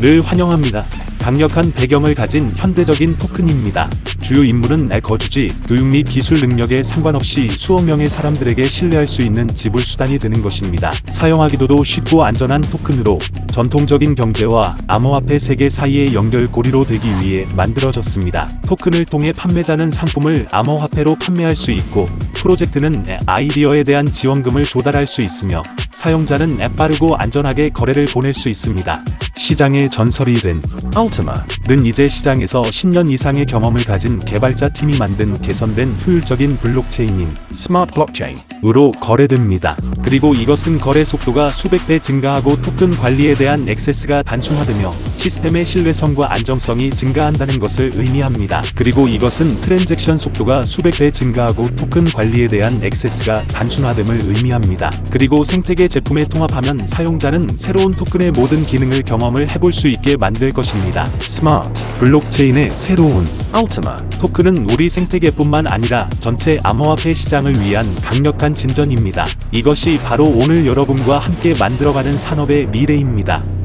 를 환영합니다. 강력한 배경을 가진 현대적인 토큰입니다. 주요 내 거주지, 교육 및 기술 능력에 상관없이 수억 명의 사람들에게 신뢰할 수 있는 지불 수단이 되는 것입니다. 사용하기도 쉽고 안전한 토큰으로 전통적인 경제와 암호화폐 세계 사이의 연결고리로 되기 위해 만들어졌습니다. 토큰을 통해 판매자는 상품을 암호화폐로 판매할 수 있고 프로젝트는 아이디어에 대한 지원금을 조달할 수 있으며 사용자는 빠르고 안전하게 거래를 보낼 수 있습니다. 시장의 전설이 된 Ultima, 는 이제 시장에서 10년 이상의 경험을 가진 개발자 팀이 만든 개선된 효율적인 블록체인인 Smart Blockchain, 으로 거래됩니다. 그리고 이것은 거래 속도가 수백 배 증가하고 토큰 관리에 대한 액세스가 단순화되며 시스템의 신뢰성과 안정성이 증가한다는 것을 의미합니다. 그리고 이것은 트랜잭션 속도가 수백 배 증가하고 토큰 관리에 대한 액세스가 단순화됨을 의미합니다. 그리고 생태계 제품에 통합하면 사용자는 새로운 토큰의 모든 기능을 경험을 해볼 수 있게 만들 것입니다. Smart, 블록체인의 새로운 Ultima, 토큰은 우리 생태계뿐만 아니라 전체 암호화폐 시장을 위한 강력한 진전입니다. 이것이 바로 오늘 여러분과 함께 만들어가는 산업의 미래입니다.